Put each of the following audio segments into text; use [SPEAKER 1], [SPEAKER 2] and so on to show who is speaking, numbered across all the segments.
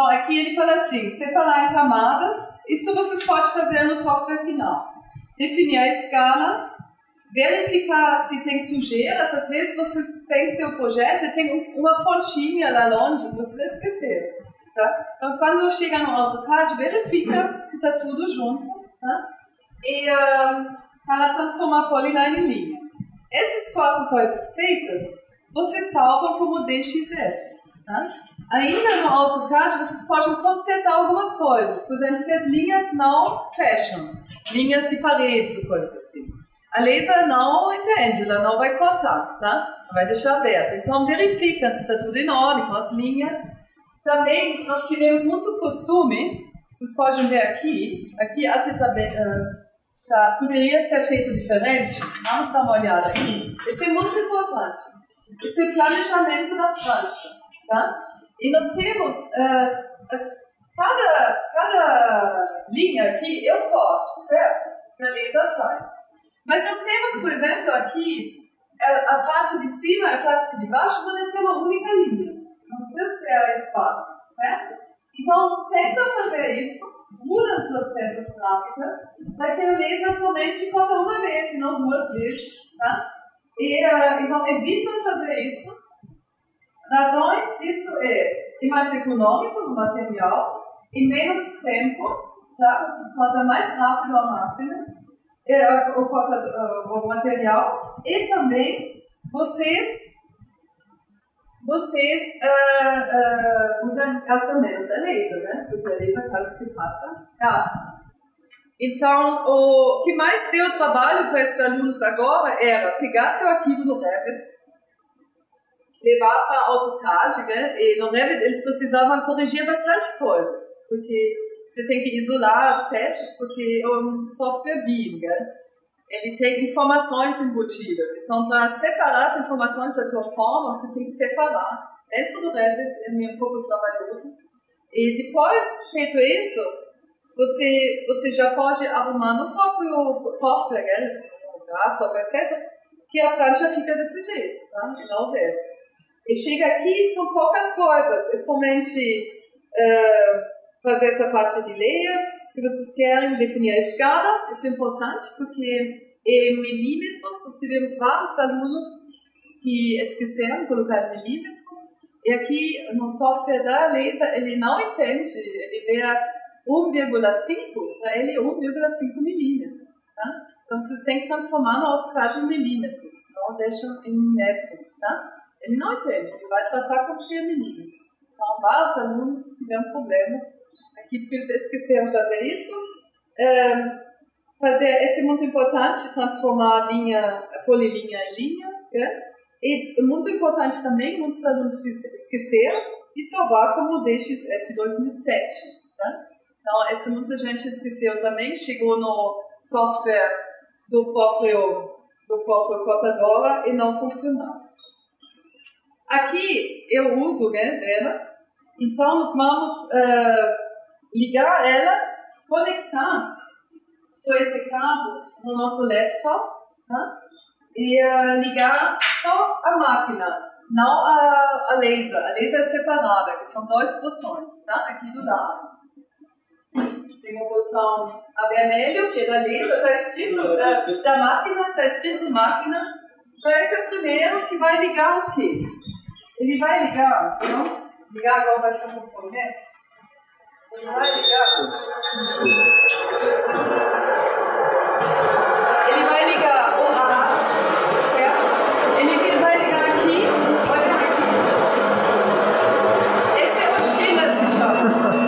[SPEAKER 1] Então, aqui ele fala assim, separar em camadas, isso vocês podem fazer no software final. Definir a escala, verificar se tem sujeiras, às vezes vocês têm seu projeto e tem uma pontinha lá longe, vocês esqueceram. Tá? Então, quando chega no AutoCAD, verifica se está tudo junto. Tá? E uh, para transformar a polyline em linha. Essas quatro coisas feitas, você salva como DXF. Tá? Ainda no AutoCAD, vocês podem consertar algumas coisas. Por exemplo, se as linhas não fecham, linhas de paredes ou coisas assim. A laser não entende, ela não vai cortar, tá? Vai deixar aberto. Então, verifica se está tudo em ordem com as linhas. Também, nós tivemos muito costume, vocês podem ver aqui, aqui até tá, tá, poderia ser feito diferente. Vamos dar uma olhada aqui. Isso é muito importante. Isso é planejamento da prancha, tá? E nós temos, uh, as, cada, cada linha aqui é um corte, certo? Que a laser faz. Mas nós temos, por exemplo, aqui, a, a parte de cima e a parte de baixo podem ser uma única linha. Não precisa ser espaço, certo? Então, tenta fazer isso, muda as suas peças gráficas, para que a laser somente corta uma vez, não duas vezes, tá? E, uh, então, evita fazer isso. Razões disso é, é mais econômico no material, e menos tempo, tá? Vocês cortam mais rápido a máquina, é, o, o, o material, e também vocês vocês uh, uh, usam, gastam menos a laser, né? Porque a laser, cada que passa, gasta. Então, o que mais deu trabalho para esses alunos agora era pegar seu arquivo no Revit, levar para AutoCAD, né? E no Revit eles precisavam corrigir bastante coisas, porque você tem que isolar as peças, porque é um software BIM, né? Ele tem informações embutidas. Então, para separar as informações da tua forma, você tem que separar. Dentro do Revit é um pouco trabalhoso. E depois feito isso, você, você já pode arrumar no próprio software, né? software, etc., que a prancha fica desse jeito, tá? E não desce. E chega aqui, são poucas coisas. É somente uh, fazer essa parte de leias. Se vocês querem definir a escala, isso é importante, porque em milímetros, nós tivemos vários alunos que esqueceram de colocar milímetros. E aqui no software da laser, ele não entende, ele vê 1,5, para ele é 1,5 milímetros. Tá? Então vocês têm que transformar no AutoCAD em milímetros, não deixam em metros. Tá? Ele não entende, ele vai tratar como se é milímetro. Então vários alunos tiveram problemas aqui porque eles esqueceram de fazer isso. É, fazer, isso é muito importante, transformar a linha, a polilinha em linha. Né? E muito importante também, muitos alunos esqueceram e salvar como DXF 2007. Então, essa muita gente esqueceu também, chegou no software do próprio, do próprio Cotadora e não funcionou. Aqui eu uso né, dela, então nós vamos uh, ligar ela, conectar com esse cabo no nosso laptop tá? e uh, ligar só a máquina, não a, a laser. A laser é separada, que são dois botões tá? aqui do lado tem o botão a vermelho, que é da lista, está escrito da, da máquina, está escrito máquina. Então esse é o primeiro que vai ligar o quê? Ele vai ligar, vamos ligar agora ser um componente. Ele vai ligar. Ele vai ligar o A, certo? Ele vai ligar aqui, olha aqui. Esse é o China se chama.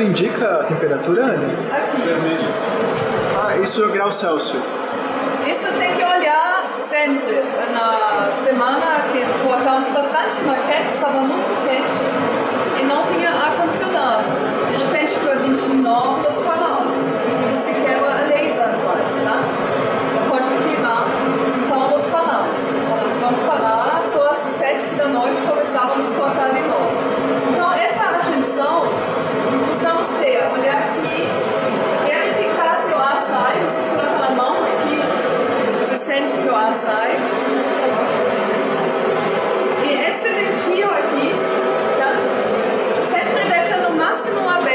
[SPEAKER 1] Ele
[SPEAKER 2] indica a temperatura, Anne?
[SPEAKER 1] Aqui.
[SPEAKER 2] Vermelho. Ah, isso é grau Celsius.
[SPEAKER 1] Isso tem que olhar, sempre, na semana que colocamos bastante maquete, estava muito quente e não tinha ar-condicionado. De repente foi 29, nós paramos. Se quer a 10 anos, tá? Não pode queimar. Então nós paramos. Falamos, vamos parar, só às 7 da noite começávamos a cortar de novo. Então essa atenção nós precisamos ter, olhar aqui, verificar se o ar sai, vocês colocam a mão aqui, você o sai. E esse ventil aqui, tá? Sempre deixa no máximo aberto,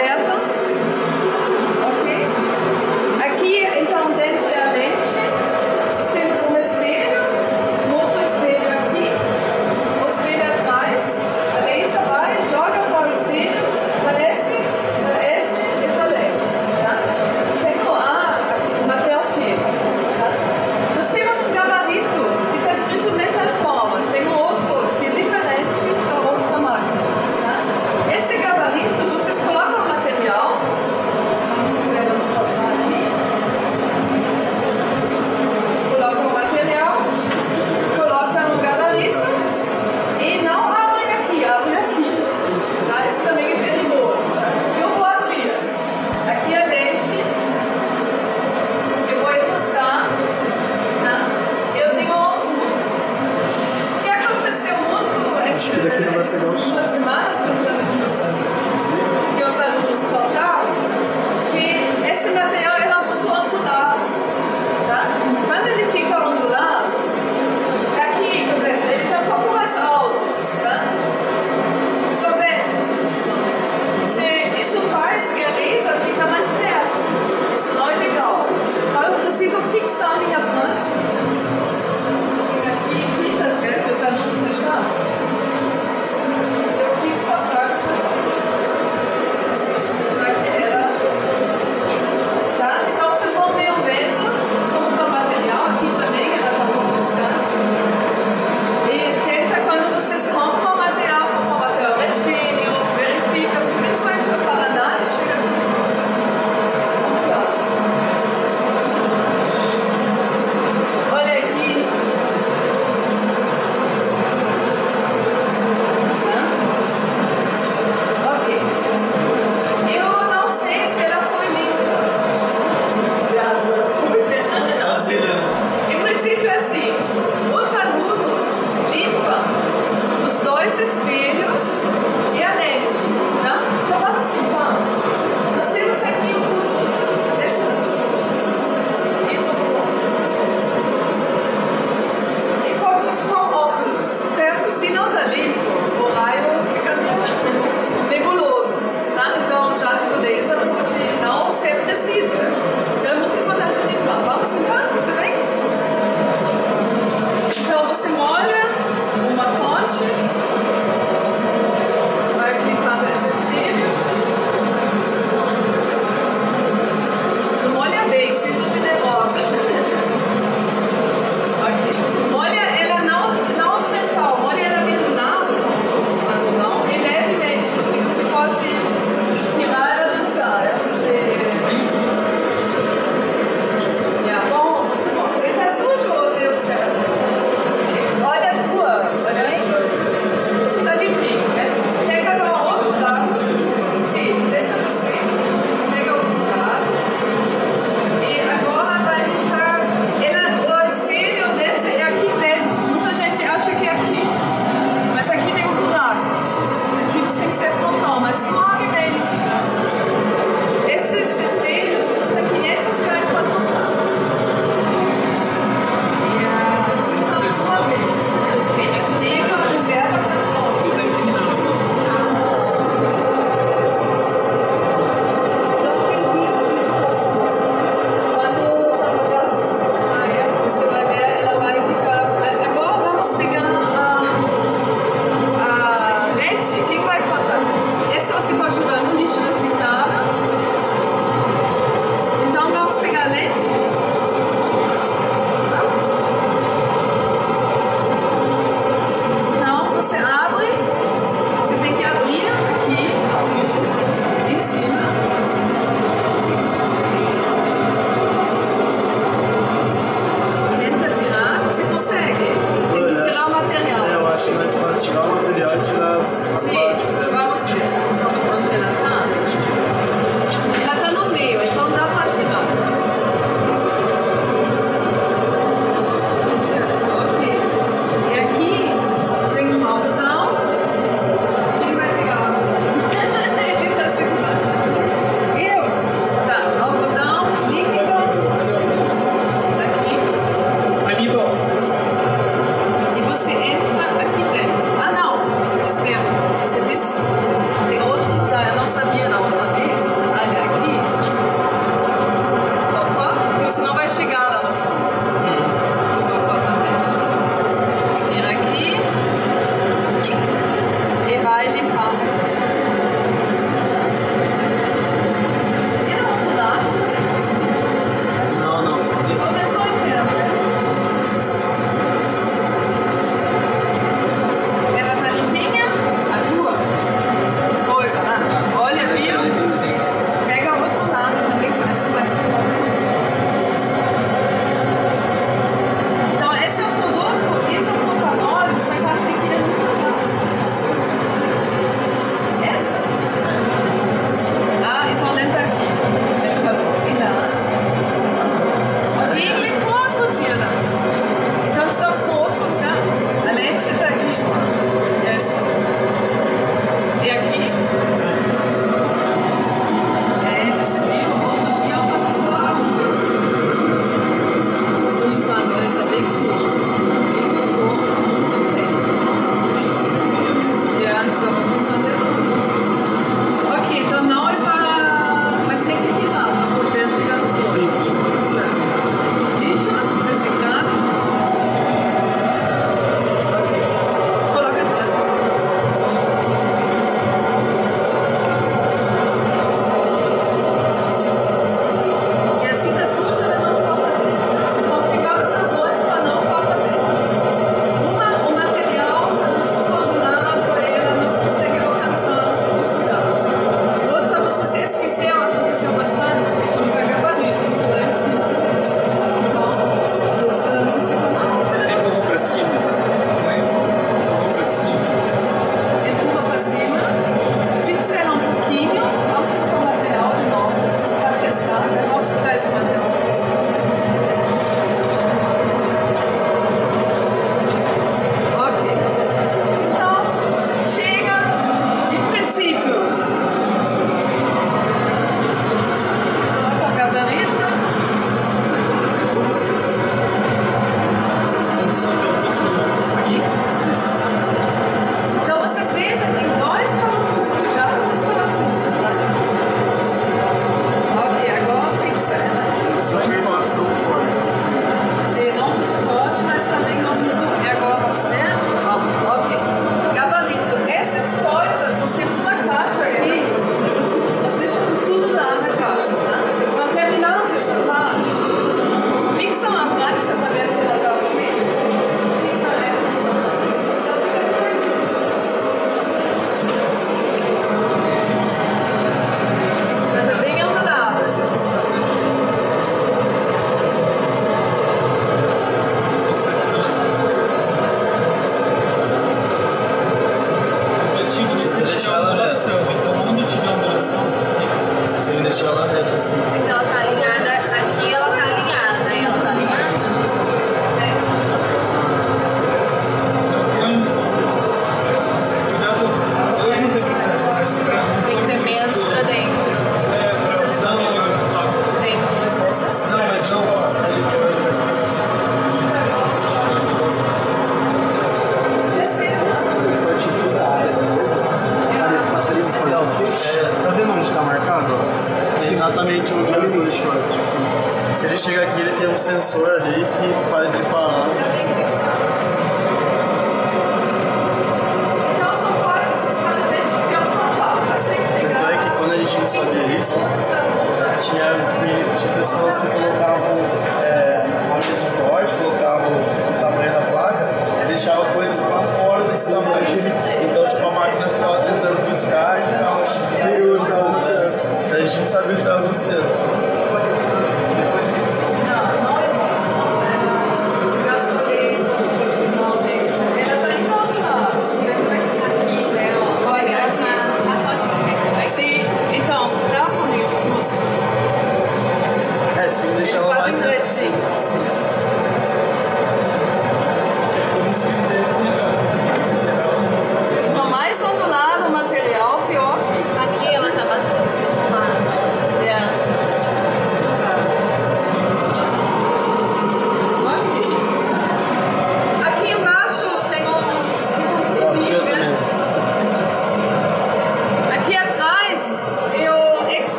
[SPEAKER 1] chega aqui, ele tem um sensor ali que faz ele parar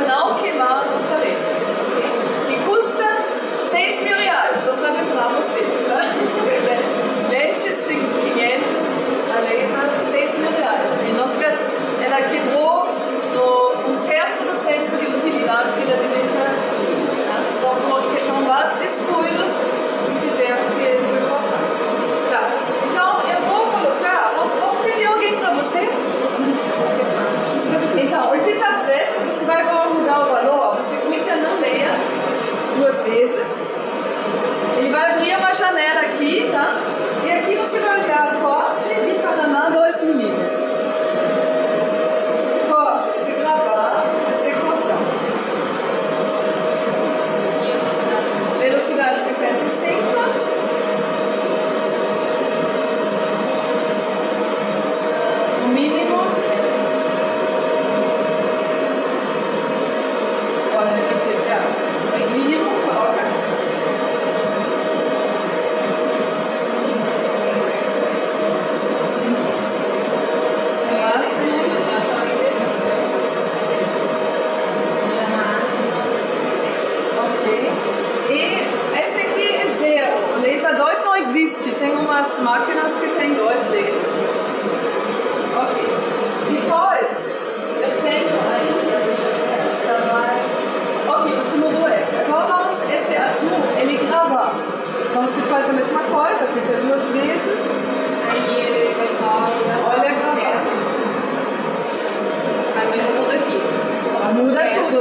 [SPEAKER 1] Não a
[SPEAKER 3] nossa
[SPEAKER 1] leite.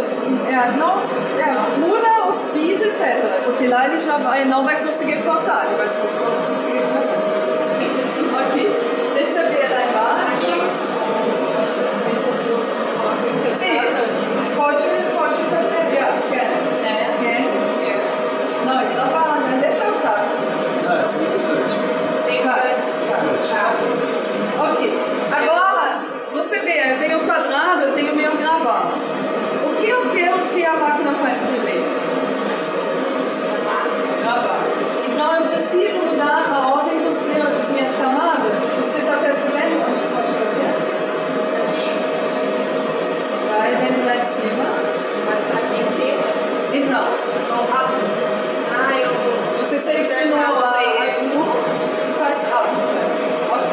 [SPEAKER 1] Tudo. É, não, é, muda o speed, etc. Porque lá ele já vai, não vai conseguir cortar, ele vai só conseguir cortar. ok. Deixa eu ver lá embaixo. Sim, pode, pode fazer. Yeah, scan.
[SPEAKER 4] É.
[SPEAKER 1] Scan. Não, ele não vai lá, né? Deixa eu estar.
[SPEAKER 5] Ah, sim, importante.
[SPEAKER 4] Tem
[SPEAKER 1] Vai.
[SPEAKER 4] várias.
[SPEAKER 1] Tá. Ok. Agora, você vê, eu tenho o quadrado, eu tenho o meu gravado. O que quero que a máquina faz primeiro? Gravar. Então eu preciso mudar a ordem dos meus, das minhas camadas. Você está percebendo onde pode fazer? Vai vendo lá de cima.
[SPEAKER 4] Aqui em cima.
[SPEAKER 1] Então,
[SPEAKER 4] Ah, eu.
[SPEAKER 1] você selecionou a azul e faz up. Ok.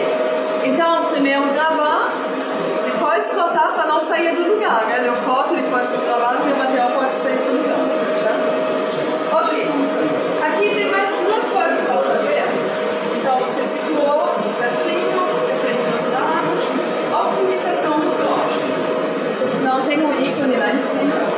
[SPEAKER 1] Então, primeiro gravar, depois cortar para não sair do lugar. Né? Eu corto, depois eu gravar e o material pode sair do lugar. Tá? Ok. Aqui tem mais duas coisas para fazer. Então, você situou no pratinho, você prende os dados, optimização do corte. Então, tem um ícone lá em cima.